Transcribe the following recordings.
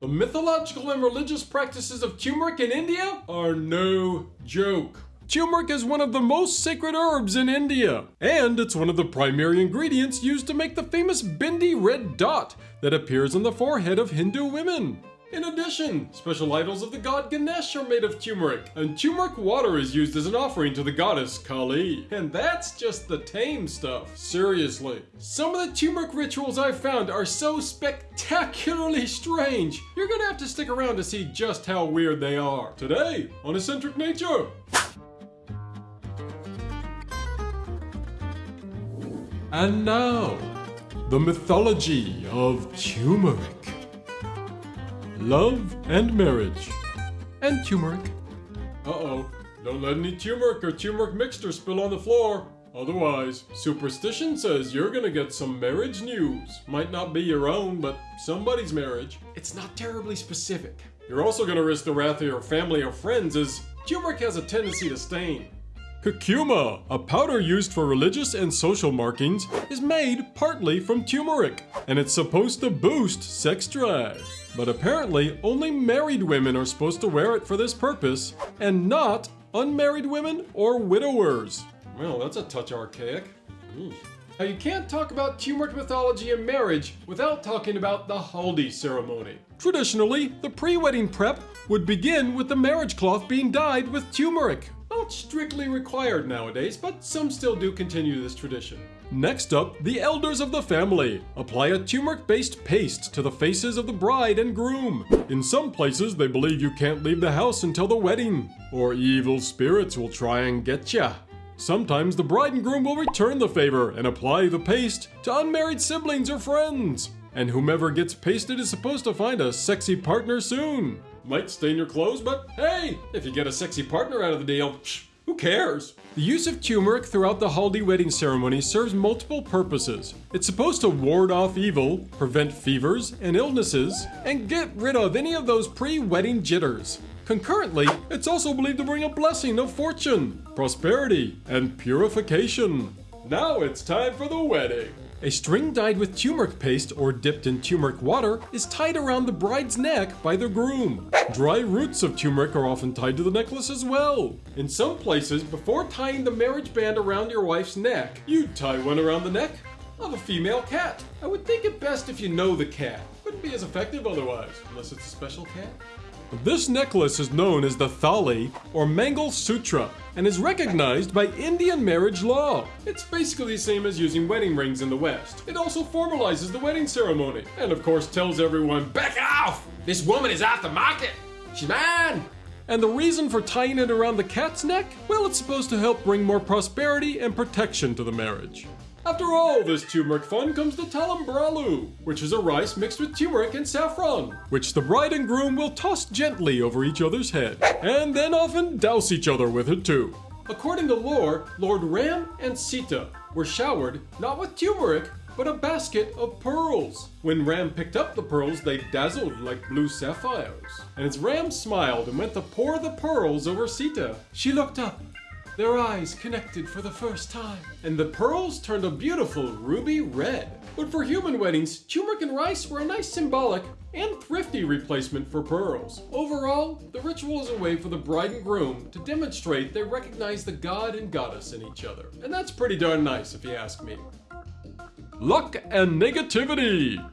The mythological and religious practices of turmeric in India are no joke. Turmeric is one of the most sacred herbs in India, and it's one of the primary ingredients used to make the famous bindi red dot that appears on the forehead of Hindu women. In addition, special idols of the god Ganesh are made of turmeric, and turmeric water is used as an offering to the goddess Kali. And that's just the tame stuff, seriously. Some of the turmeric rituals I've found are so spectacularly strange, you're gonna have to stick around to see just how weird they are. Today, on Eccentric Nature. And now, the mythology of turmeric. Love and marriage. And turmeric. Uh-oh. Don't let any turmeric or turmeric mixture spill on the floor. Otherwise, superstition says you're gonna get some marriage news. Might not be your own, but somebody's marriage. It's not terribly specific. You're also gonna risk the wrath of your family or friends as turmeric has a tendency to stain. Curcuma, a powder used for religious and social markings, is made partly from turmeric, and it's supposed to boost sex drive. But apparently, only married women are supposed to wear it for this purpose, and not unmarried women or widowers. Well, that's a touch archaic. Eesh. Now, you can't talk about turmeric mythology and marriage without talking about the haldi ceremony. Traditionally, the pre-wedding prep would begin with the marriage cloth being dyed with turmeric. Not strictly required nowadays, but some still do continue this tradition. Next up, the elders of the family. Apply a turmeric-based paste to the faces of the bride and groom. In some places, they believe you can't leave the house until the wedding, or evil spirits will try and get ya. Sometimes the bride and groom will return the favor and apply the paste to unmarried siblings or friends. And whomever gets pasted is supposed to find a sexy partner soon. Might stain your clothes, but hey, if you get a sexy partner out of the deal, psh, who cares? The use of turmeric throughout the Haldi wedding ceremony serves multiple purposes. It's supposed to ward off evil, prevent fevers and illnesses, and get rid of any of those pre-wedding jitters. Concurrently, it's also believed to bring a blessing of fortune, prosperity, and purification. Now it's time for the wedding. A string dyed with turmeric paste or dipped in turmeric water is tied around the bride's neck by the groom. Dry roots of turmeric are often tied to the necklace as well. In some places, before tying the marriage band around your wife's neck, you'd tie one around the neck of a female cat. I would think it best if you know the cat. Wouldn't be as effective otherwise, unless it's a special cat. This necklace is known as the Thali or Mangal Sutra and is recognized by Indian marriage law. It's basically the same as using wedding rings in the West. It also formalizes the wedding ceremony and of course tells everyone, back off! This woman is off the market! She's mine! And the reason for tying it around the cat's neck? Well, it's supposed to help bring more prosperity and protection to the marriage. After all this turmeric fun comes the talambralu, which is a rice mixed with turmeric and saffron, which the bride and groom will toss gently over each other's head, and then often douse each other with it too. According to lore, Lord Ram and Sita were showered not with turmeric, but a basket of pearls. When Ram picked up the pearls, they dazzled like blue sapphires. And as Ram smiled and went to pour the pearls over Sita, she looked up their eyes connected for the first time, and the pearls turned a beautiful ruby red. But for human weddings, turmeric and rice were a nice symbolic and thrifty replacement for pearls. Overall, the ritual is a way for the bride and groom to demonstrate they recognize the god and goddess in each other. And that's pretty darn nice if you ask me. Luck and negativity.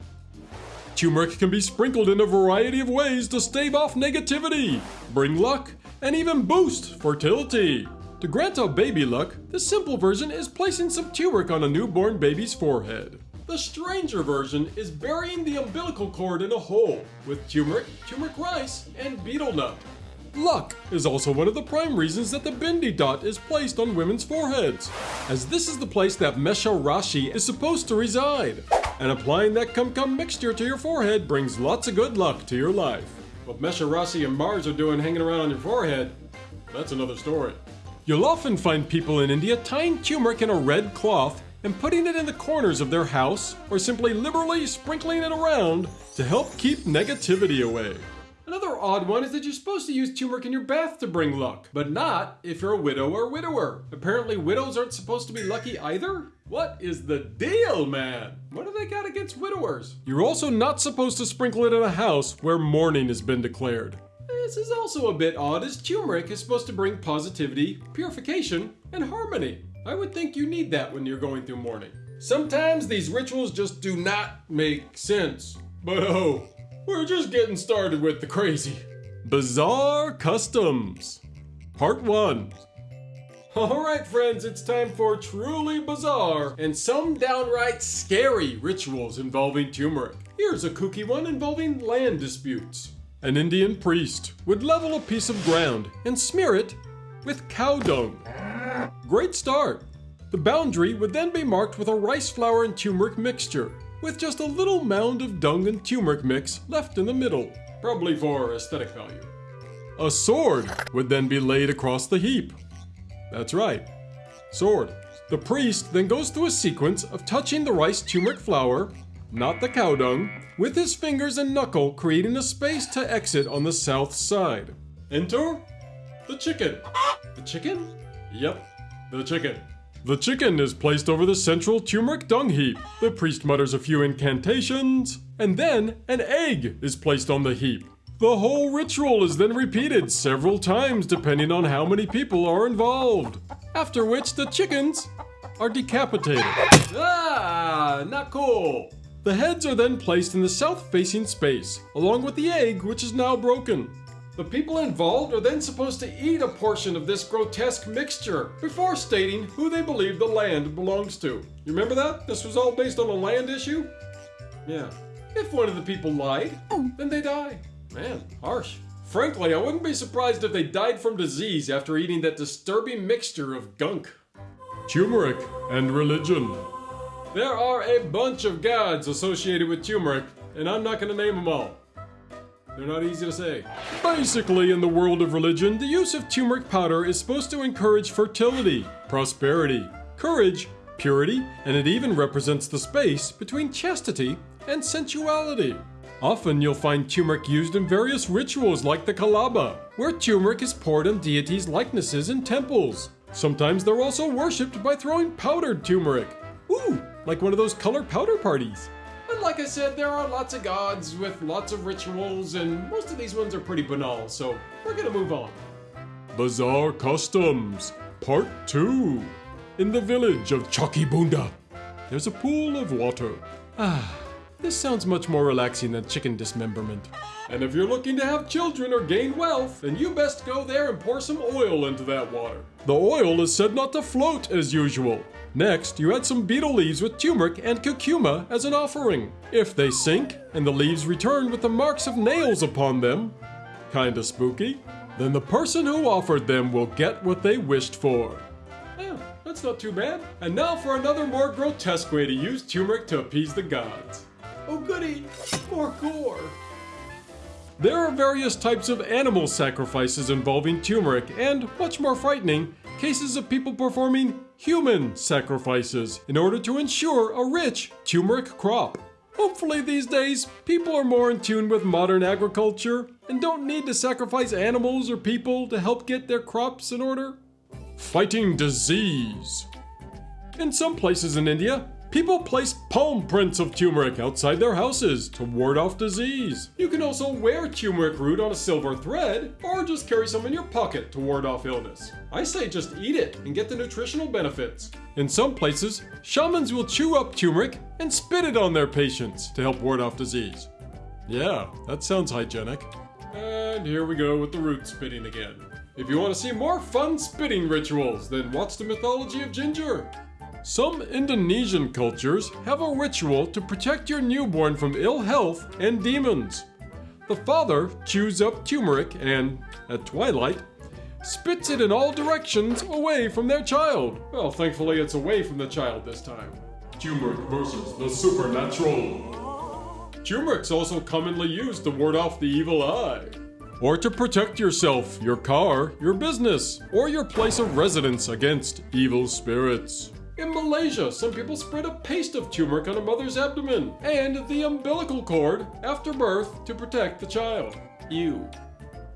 Turmeric can be sprinkled in a variety of ways to stave off negativity, bring luck, and even boost fertility. To grant a baby luck, the simple version is placing some turmeric on a newborn baby's forehead. The stranger version is burying the umbilical cord in a hole with turmeric, turmeric rice, and betel nut. Luck is also one of the prime reasons that the bindi dot is placed on women's foreheads, as this is the place that Mesha Rashi is supposed to reside. And applying that Kum Kum mixture to your forehead brings lots of good luck to your life. What Mesha Rashi and Mars are doing hanging around on your forehead, that's another story. You'll often find people in India tying turmeric in a red cloth and putting it in the corners of their house or simply liberally sprinkling it around to help keep negativity away. Another odd one is that you're supposed to use turmeric in your bath to bring luck, but not if you're a widow or widower. Apparently widows aren't supposed to be lucky either? What is the deal, man? What do they got against widowers? You're also not supposed to sprinkle it in a house where mourning has been declared. This is also a bit odd as turmeric is supposed to bring positivity, purification, and harmony. I would think you need that when you're going through mourning. Sometimes these rituals just do not make sense. But oh, we're just getting started with the crazy. Bizarre Customs. Part 1 Alright, friends, it's time for truly bizarre and some downright scary rituals involving turmeric. Here's a kooky one involving land disputes. An Indian priest would level a piece of ground and smear it with cow dung. Great start! The boundary would then be marked with a rice flour and turmeric mixture, with just a little mound of dung and turmeric mix left in the middle, probably for aesthetic value. A sword would then be laid across the heap, that's right. Sword. The priest then goes through a sequence of touching the rice turmeric flour, not the cow dung, with his fingers and knuckle creating a space to exit on the south side. Enter the chicken. The chicken? Yep, the chicken. The chicken is placed over the central turmeric dung heap. The priest mutters a few incantations, and then an egg is placed on the heap. The whole ritual is then repeated several times depending on how many people are involved. After which the chickens are decapitated. Ah, not cool. The heads are then placed in the south-facing space, along with the egg, which is now broken. The people involved are then supposed to eat a portion of this grotesque mixture before stating who they believe the land belongs to. You remember that? This was all based on a land issue? Yeah. If one of the people lied, then they die. Man, harsh. Frankly, I wouldn't be surprised if they died from disease after eating that disturbing mixture of gunk. Turmeric and religion. There are a bunch of gods associated with turmeric, and I'm not going to name them all. They're not easy to say. Basically, in the world of religion, the use of turmeric powder is supposed to encourage fertility, prosperity, courage, purity, and it even represents the space between chastity and sensuality. Often you'll find turmeric used in various rituals like the Kalaba, where turmeric is poured on deities' likenesses in temples. Sometimes they're also worshipped by throwing powdered turmeric. Ooh, like one of those color powder parties. But like I said, there are lots of gods with lots of rituals, and most of these ones are pretty banal, so we're gonna move on. Bizarre Customs, Part 2. In the village of Chakibunda, there's a pool of water. Ah, this sounds much more relaxing than chicken dismemberment. And if you're looking to have children or gain wealth, then you best go there and pour some oil into that water. The oil is said not to float as usual. Next, you add some betel leaves with turmeric and curcuma as an offering. If they sink, and the leaves return with the marks of nails upon them, kinda spooky, then the person who offered them will get what they wished for. Yeah, that's not too bad. And now for another more grotesque way to use turmeric to appease the gods. Oh goody, more gore. There are various types of animal sacrifices involving turmeric and, much more frightening, cases of people performing human sacrifices in order to ensure a rich turmeric crop. Hopefully these days, people are more in tune with modern agriculture and don't need to sacrifice animals or people to help get their crops in order. Fighting disease. In some places in India, People place palm prints of turmeric outside their houses to ward off disease. You can also wear turmeric root on a silver thread or just carry some in your pocket to ward off illness. I say just eat it and get the nutritional benefits. In some places, shamans will chew up turmeric and spit it on their patients to help ward off disease. Yeah, that sounds hygienic. And here we go with the root spitting again. If you want to see more fun spitting rituals, then watch the mythology of ginger. Some Indonesian cultures have a ritual to protect your newborn from ill health and demons. The father chews up turmeric and, at twilight, spits it in all directions away from their child. Well, thankfully it's away from the child this time. Turmeric versus the supernatural. Turmeric's also commonly used to ward off the evil eye. Or to protect yourself, your car, your business, or your place of residence against evil spirits. In Malaysia, some people spread a paste of turmeric on a mother's abdomen and the umbilical cord after birth to protect the child. Ew.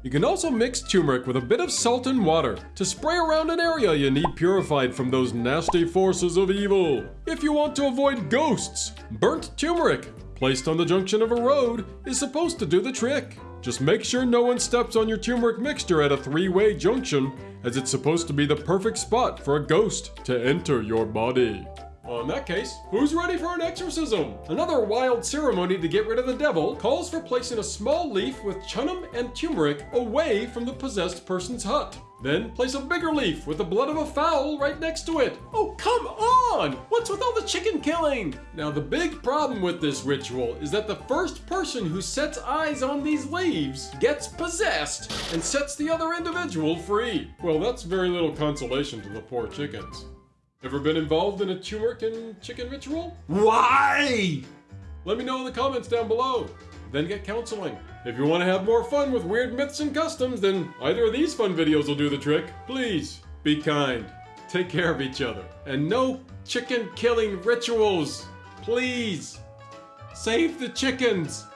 You can also mix turmeric with a bit of salt and water to spray around an area you need purified from those nasty forces of evil. If you want to avoid ghosts, burnt turmeric placed on the junction of a road is supposed to do the trick. Just make sure no one steps on your turmeric mixture at a three-way junction, as it's supposed to be the perfect spot for a ghost to enter your body. Well, in that case, who's ready for an exorcism? Another wild ceremony to get rid of the devil calls for placing a small leaf with chunam and turmeric away from the possessed person's hut. Then place a bigger leaf with the blood of a fowl right next to it. Oh, come on! What's with all the chicken killing? Now, the big problem with this ritual is that the first person who sets eyes on these leaves gets possessed and sets the other individual free. Well, that's very little consolation to the poor chickens. Ever been involved in a turmeric and chicken ritual? Why? Let me know in the comments down below. Then get counseling. If you want to have more fun with weird myths and customs, then either of these fun videos will do the trick. Please, be kind. Take care of each other. And no chicken killing rituals. Please. Save the chickens.